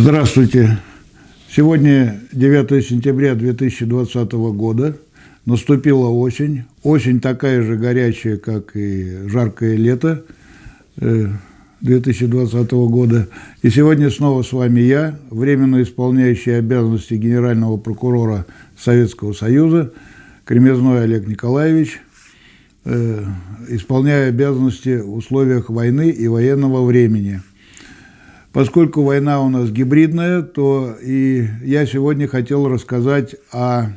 Здравствуйте. Сегодня 9 сентября 2020 года. Наступила осень. Осень такая же горячая, как и жаркое лето 2020 э, года. И сегодня снова с вами я, временно исполняющий обязанности генерального прокурора Советского Союза, Кремезной Олег Николаевич, э, исполняю обязанности в условиях войны и военного времени – Поскольку война у нас гибридная, то и я сегодня хотел рассказать о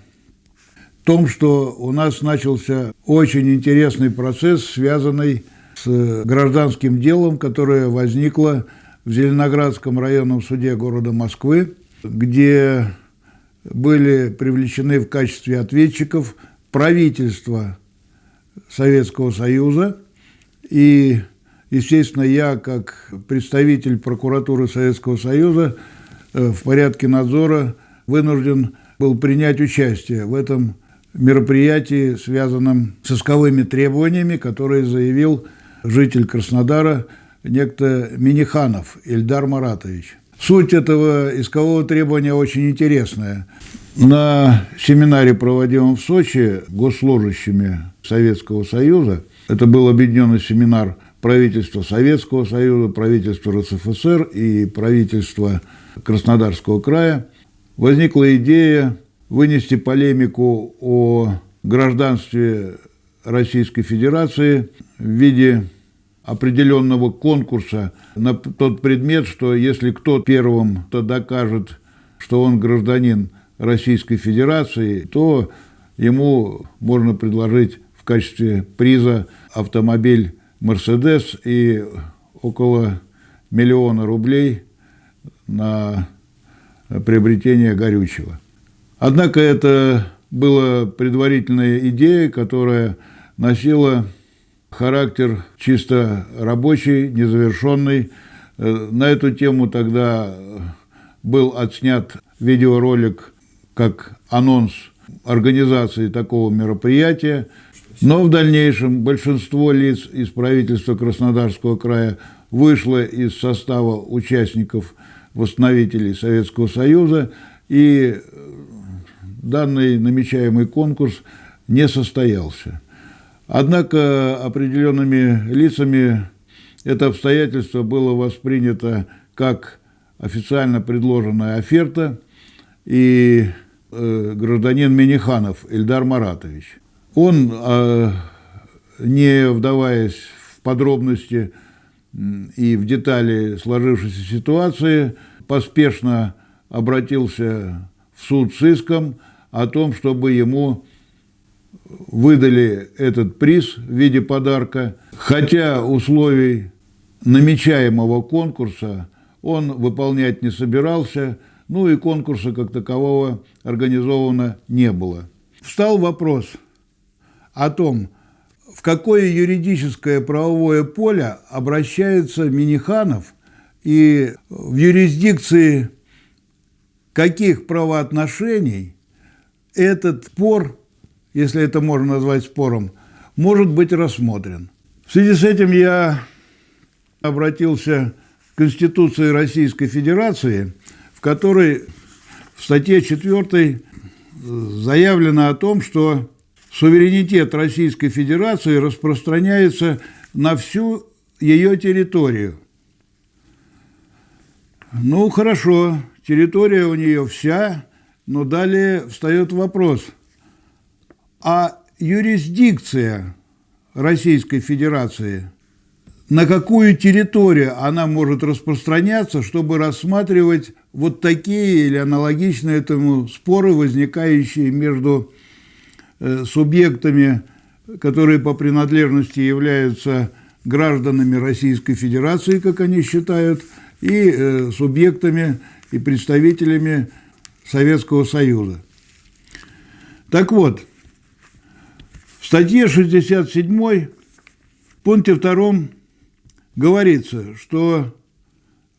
том, что у нас начался очень интересный процесс, связанный с гражданским делом, которое возникло в Зеленоградском районном суде города Москвы, где были привлечены в качестве ответчиков правительство Советского Союза. И Естественно, я, как представитель прокуратуры Советского Союза, э, в порядке надзора вынужден был принять участие в этом мероприятии, связанном с исковыми требованиями, которые заявил житель Краснодара, некто Миниханов Ильдар Маратович. Суть этого искового требования очень интересная. На семинаре, проводимом в Сочи госслужащими Советского Союза, это был объединенный семинар правительство Советского Союза, правительство РСФСР и правительство Краснодарского края. Возникла идея вынести полемику о гражданстве Российской Федерации в виде определенного конкурса на тот предмет, что если кто первым то докажет, что он гражданин Российской Федерации, то ему можно предложить в качестве приза автомобиль Мерседес и около миллиона рублей на приобретение горючего. Однако это была предварительная идея, которая носила характер чисто рабочий, незавершенный. На эту тему тогда был отснят видеоролик как анонс организации такого мероприятия – но в дальнейшем большинство лиц из правительства Краснодарского края вышло из состава участников восстановителей Советского Союза, и данный намечаемый конкурс не состоялся. Однако определенными лицами это обстоятельство было воспринято как официально предложенная оферта, и э, гражданин Миниханов Эльдар Маратович он, а, не вдаваясь в подробности и в детали сложившейся ситуации, поспешно обратился в суд с иском о том, чтобы ему выдали этот приз в виде подарка, хотя условий намечаемого конкурса он выполнять не собирался, ну и конкурса как такового организовано не было. Встал вопрос – о том, в какое юридическое правовое поле обращается Миниханов и в юрисдикции каких правоотношений этот спор, если это можно назвать спором, может быть рассмотрен. В связи с этим я обратился к Конституции Российской Федерации, в которой в статье 4 заявлено о том, что суверенитет Российской Федерации распространяется на всю ее территорию. Ну, хорошо, территория у нее вся, но далее встает вопрос, а юрисдикция Российской Федерации, на какую территорию она может распространяться, чтобы рассматривать вот такие или аналогичные этому споры, возникающие между субъектами, которые по принадлежности являются гражданами Российской Федерации, как они считают, и э, субъектами и представителями Советского Союза. Так вот, в статье 67, пункте 2 говорится, что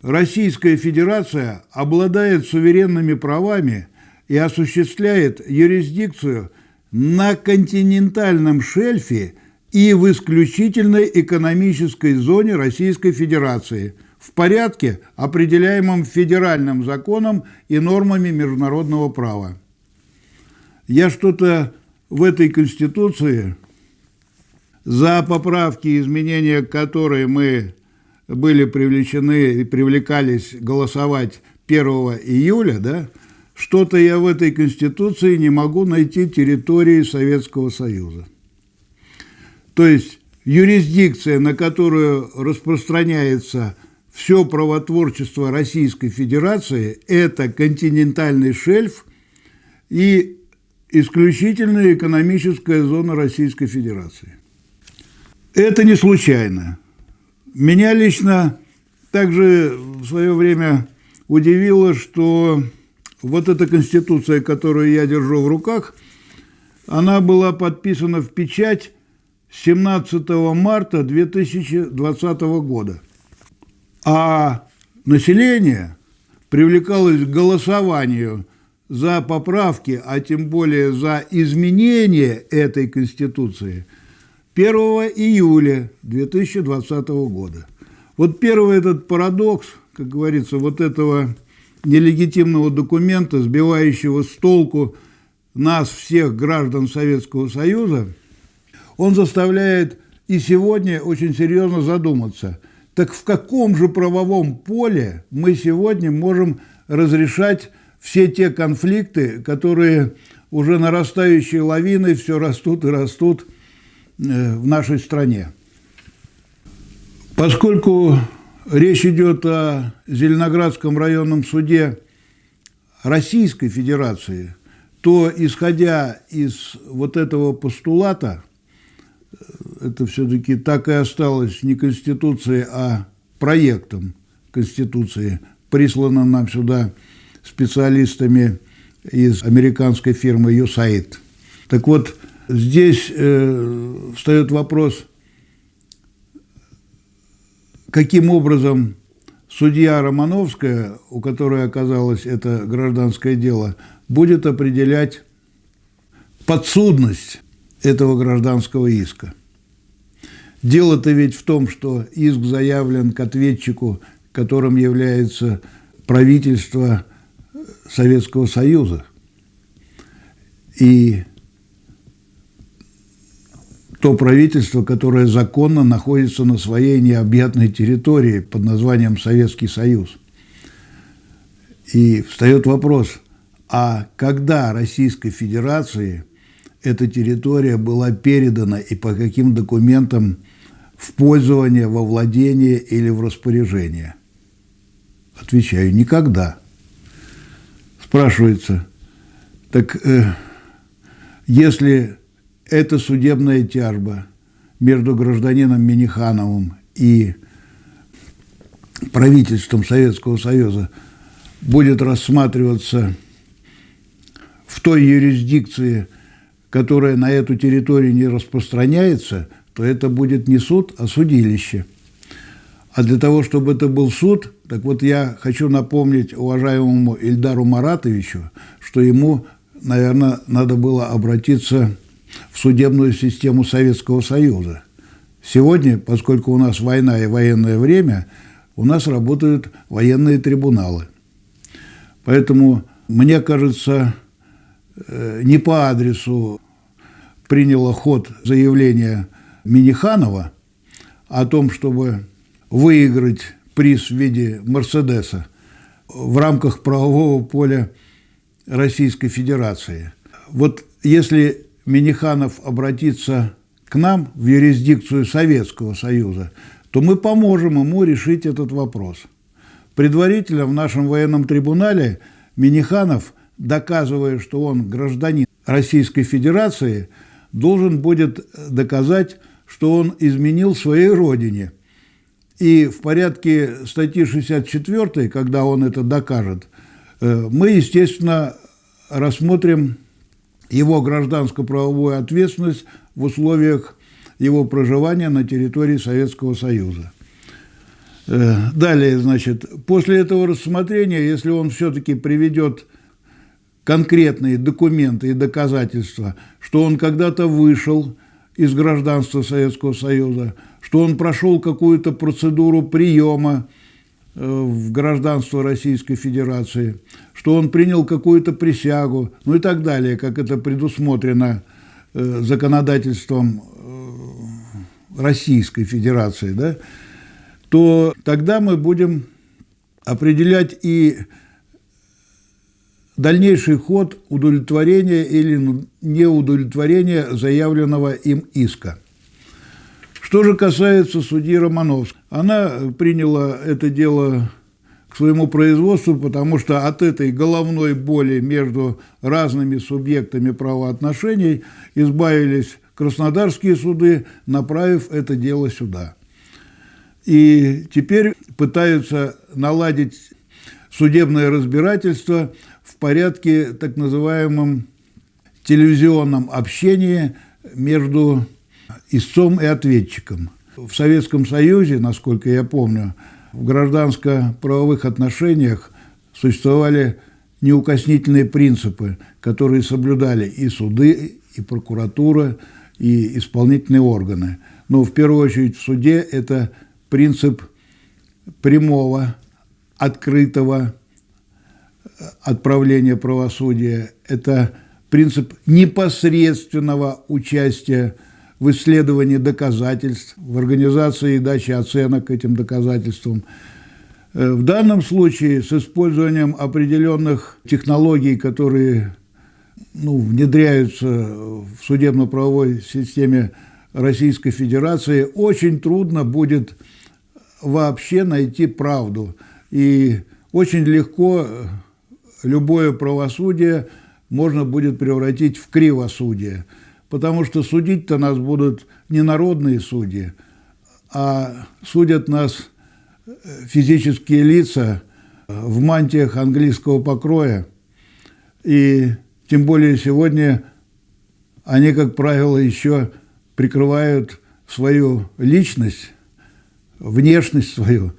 Российская Федерация обладает суверенными правами и осуществляет юрисдикцию – на континентальном шельфе и в исключительной экономической зоне Российской Федерации, в порядке, определяемом федеральным законом и нормами международного права. Я что-то в этой Конституции, за поправки и изменения которые мы были привлечены и привлекались голосовать 1 июля, да, что-то я в этой Конституции не могу найти территории Советского Союза. То есть юрисдикция, на которую распространяется все правотворчество Российской Федерации, это континентальный шельф и исключительная экономическая зона Российской Федерации. Это не случайно. Меня лично также в свое время удивило, что вот эта конституция, которую я держу в руках, она была подписана в печать 17 марта 2020 года. А население привлекалось к голосованию за поправки, а тем более за изменение этой Конституции 1 июля 2020 года. Вот первый этот парадокс, как говорится, вот этого нелегитимного документа, сбивающего с толку нас, всех граждан Советского Союза, он заставляет и сегодня очень серьезно задуматься, так в каком же правовом поле мы сегодня можем разрешать все те конфликты, которые уже нарастающей лавиной все растут и растут э, в нашей стране. Поскольку речь идет о Зеленоградском районном суде Российской Федерации, то, исходя из вот этого постулата, это все-таки так и осталось не Конституцией, а проектом Конституции, присланным нам сюда специалистами из американской фирмы USAID. Так вот, здесь э, встает вопрос – каким образом судья Романовская, у которой оказалось это гражданское дело, будет определять подсудность этого гражданского иска. Дело-то ведь в том, что иск заявлен к ответчику, которым является правительство Советского Союза. И то правительство, которое законно находится на своей необъятной территории под названием Советский Союз. И встает вопрос, а когда Российской Федерации эта территория была передана и по каким документам в пользование, во владение или в распоряжение? Отвечаю, никогда. Спрашивается, так э, если эта судебная тяжба между гражданином Минихановым и правительством Советского Союза будет рассматриваться в той юрисдикции, которая на эту территорию не распространяется, то это будет не суд, а судилище. А для того, чтобы это был суд, так вот я хочу напомнить уважаемому Ильдару Маратовичу, что ему, наверное, надо было обратиться в судебную систему Советского Союза. Сегодня, поскольку у нас война и военное время, у нас работают военные трибуналы. Поэтому, мне кажется, э, не по адресу приняло ход заявление Миниханова о том, чтобы выиграть приз в виде Мерседеса в рамках правового поля Российской Федерации. Вот если Миниханов обратится к нам в юрисдикцию Советского Союза, то мы поможем ему решить этот вопрос. Предварительно в нашем военном трибунале Миниханов, доказывая, что он гражданин Российской Федерации, должен будет доказать, что он изменил своей родине. И в порядке статьи 64, когда он это докажет, э, мы, естественно, рассмотрим его гражданско-правовую ответственность в условиях его проживания на территории Советского Союза. Э, далее, значит, после этого рассмотрения, если он все-таки приведет конкретные документы и доказательства, что он когда-то вышел из гражданства Советского Союза, что он прошел какую-то процедуру приема в гражданство Российской Федерации, что он принял какую-то присягу, ну и так далее, как это предусмотрено э, законодательством Российской Федерации, да, то тогда мы будем определять и дальнейший ход удовлетворения или неудовлетворения заявленного им иска. Что же касается судьи Романовской, она приняла это дело к своему производству, потому что от этой головной боли между разными субъектами правоотношений избавились краснодарские суды, направив это дело сюда. И теперь пытаются наладить судебное разбирательство в порядке так называемом телевизионном общении между истцом и ответчиком. В Советском Союзе, насколько я помню, в гражданско-правовых отношениях существовали неукоснительные принципы, которые соблюдали и суды, и прокуратура, и исполнительные органы. Но в первую очередь в суде это принцип прямого, открытого отправления правосудия, это принцип непосредственного участия в исследовании доказательств, в организации и даче оценок этим доказательствам. Э, в данном случае с использованием определенных технологий, которые ну, внедряются в судебно-правовой системе Российской Федерации, очень трудно будет вообще найти правду. И очень легко любое правосудие можно будет превратить в кривосудие – потому что судить-то нас будут не народные судьи, а судят нас э, физические лица э, в мантиях английского покроя. И тем более сегодня они, как правило, еще прикрывают свою личность, внешность свою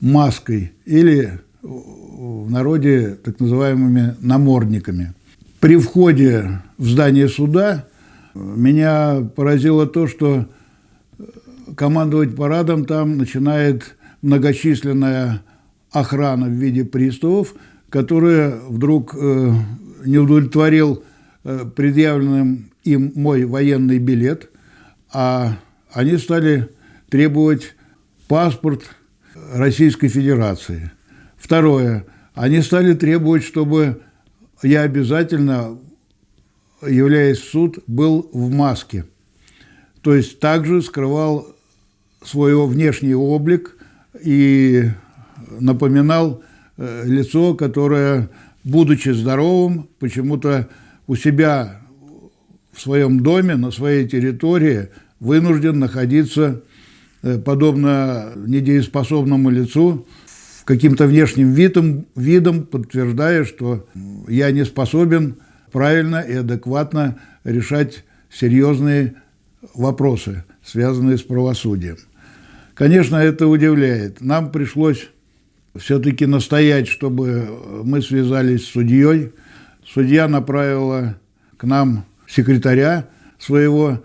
маской или в народе так называемыми намордниками. При входе в здание суда меня поразило то, что командовать парадом там начинает многочисленная охрана в виде приставов, которая вдруг э, не удовлетворил э, предъявленным им мой военный билет, а они стали требовать паспорт Российской Федерации. Второе. Они стали требовать, чтобы я обязательно, являясь в суд, был в маске. То есть также скрывал свой внешний облик и напоминал э, лицо, которое, будучи здоровым, почему-то у себя в своем доме, на своей территории, вынужден находиться, э, подобно недееспособному лицу, каким-то внешним видом, видом подтверждая, что я не способен правильно и адекватно решать серьезные вопросы, связанные с правосудием. Конечно, это удивляет. Нам пришлось все-таки настоять, чтобы мы связались с судьей. Судья направила к нам секретаря своего,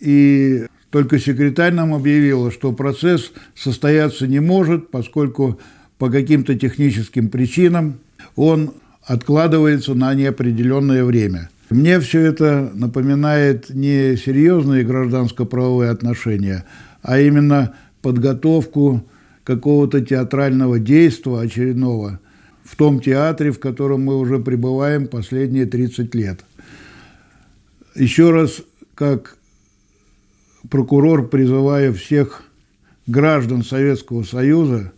и только секретарь нам объявила, что процесс состояться не может, поскольку по каким-то техническим причинам он откладывается на неопределенное время. Мне все это напоминает не серьезные гражданско-правовые отношения, а именно подготовку какого-то театрального действия очередного в том театре, в котором мы уже пребываем последние 30 лет. Еще раз, как прокурор, призываю всех граждан Советского Союза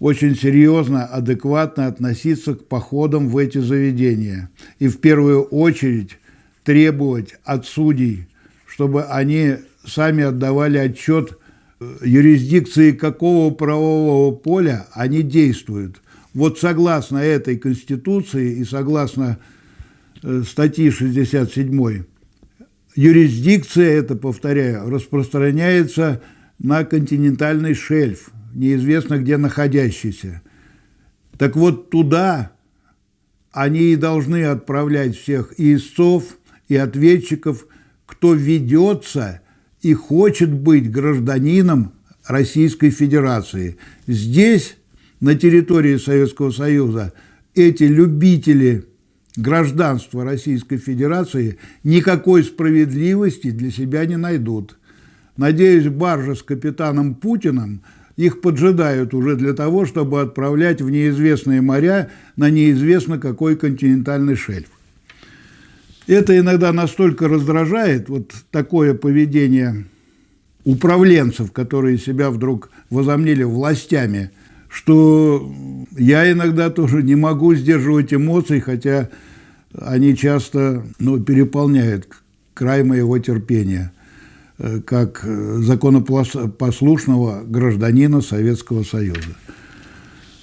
очень серьезно, адекватно относиться к походам в эти заведения. И в первую очередь требовать от судей, чтобы они сами отдавали отчет э, юрисдикции какого правового поля они действуют. Вот согласно этой Конституции и согласно э, статьи 67, юрисдикция, это, повторяю, распространяется на континентальный шельф – неизвестно где находящийся. Так вот туда они и должны отправлять всех истцов, и ответчиков, кто ведется и хочет быть гражданином Российской Федерации. Здесь, на территории Советского Союза, эти любители гражданства Российской Федерации никакой справедливости для себя не найдут. Надеюсь, баржа с капитаном Путиным их поджидают уже для того, чтобы отправлять в неизвестные моря на неизвестно какой континентальный шельф. Это иногда настолько раздражает, вот такое поведение управленцев, которые себя вдруг возомнили властями, что я иногда тоже не могу сдерживать эмоций, хотя они часто ну, переполняют край моего терпения, как законопослушного гражданина Советского Союза.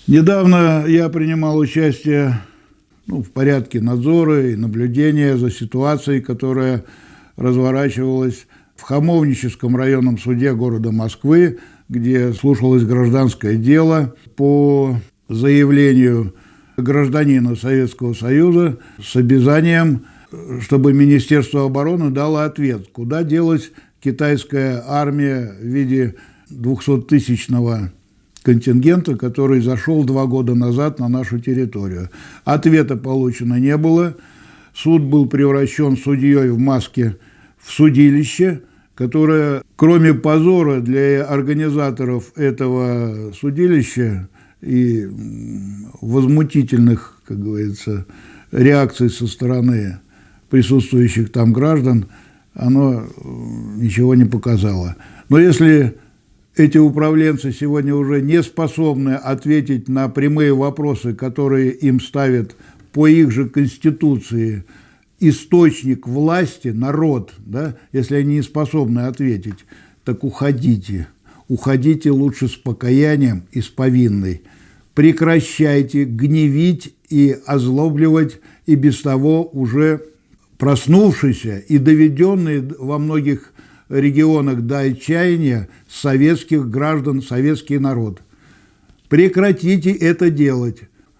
Недавно я принимал участие ну, в порядке надзора и наблюдения за ситуацией, которая разворачивалась в Хамовническом районном суде города Москвы, где слушалось гражданское дело по заявлению гражданина Советского Союза с обязанием, чтобы Министерство обороны дало ответ, куда делась китайская армия в виде 200-тысячного контингента, который зашел два года назад на нашу территорию. Ответа получено не было. Суд был превращен судьей в маске в судилище, которое, кроме позора для организаторов этого судилища и возмутительных, как говорится, реакций со стороны присутствующих там граждан, оно ничего не показало. Но если эти управленцы сегодня уже не способны ответить на прямые вопросы, которые им ставят по их же конституции источник власти, народ, да, если они не способны ответить, так уходите. Уходите лучше с покаянием и с повинной. Прекращайте гневить и озлобливать и без того уже проснувшийся и доведенный во многих регионах до отчаяния советских граждан, советский народ. Прекратите это делать.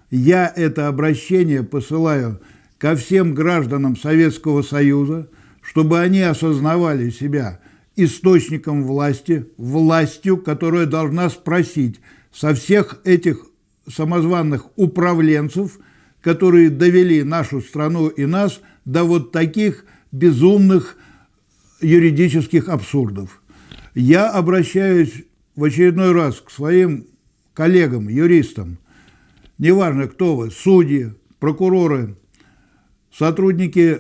Я это обращение посылаю ко всем гражданам Советского Союза, чтобы они осознавали себя источником власти, властью, которая должна спросить со всех этих самозванных управленцев, которые довели нашу страну и нас до вот таких безумных юридических абсурдов. Я обращаюсь в очередной раз к своим коллегам, юристам, неважно кто вы, судьи, прокуроры, сотрудники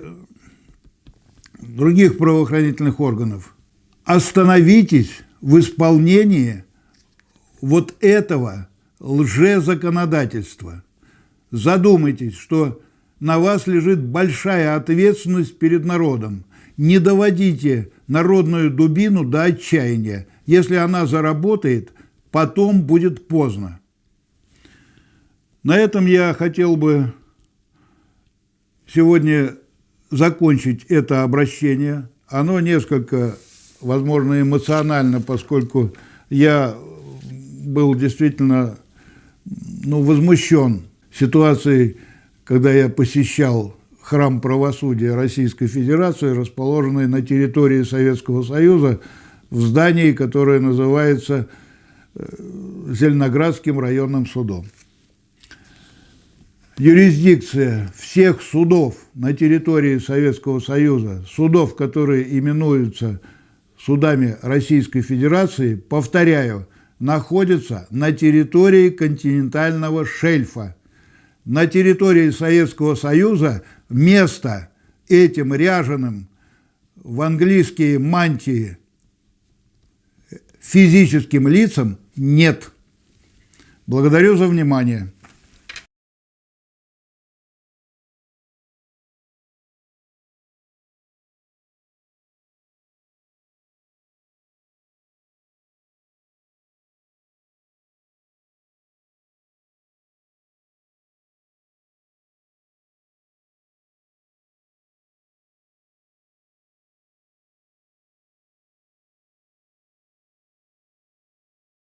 других правоохранительных органов, остановитесь в исполнении вот этого лжезаконодательства. Задумайтесь, что на вас лежит большая ответственность перед народом – не доводите народную дубину до отчаяния. Если она заработает, потом будет поздно. На этом я хотел бы сегодня закончить это обращение. Оно несколько, возможно, эмоционально, поскольку я был действительно ну, возмущен ситуацией, когда я посещал храм правосудия Российской Федерации, расположенный на территории Советского Союза, в здании, которое называется э, Зеленоградским районным судом. Юрисдикция всех судов на территории Советского Союза, судов, которые именуются судами Российской Федерации, повторяю, находится на территории континентального шельфа. На территории Советского Союза – места этим ряженым в английские мантии физическим лицам нет. Благодарю за внимание.